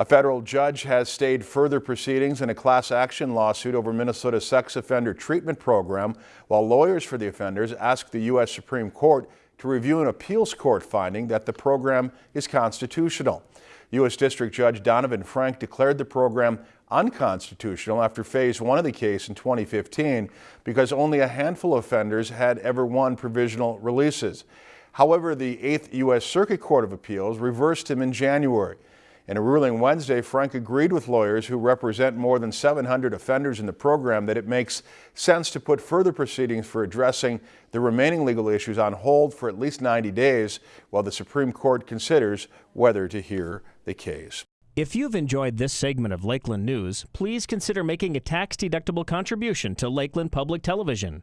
A federal judge has stayed further proceedings in a class action lawsuit over Minnesota's sex offender treatment program, while lawyers for the offenders asked the U.S. Supreme Court to review an appeals court finding that the program is constitutional. U.S. District Judge Donovan Frank declared the program unconstitutional after phase one of the case in 2015 because only a handful of offenders had ever won provisional releases. However, the 8th U.S. Circuit Court of Appeals reversed him in January. In a ruling Wednesday, Frank agreed with lawyers who represent more than 700 offenders in the program that it makes sense to put further proceedings for addressing the remaining legal issues on hold for at least 90 days while the Supreme Court considers whether to hear the case. If you've enjoyed this segment of Lakeland News, please consider making a tax-deductible contribution to Lakeland Public Television.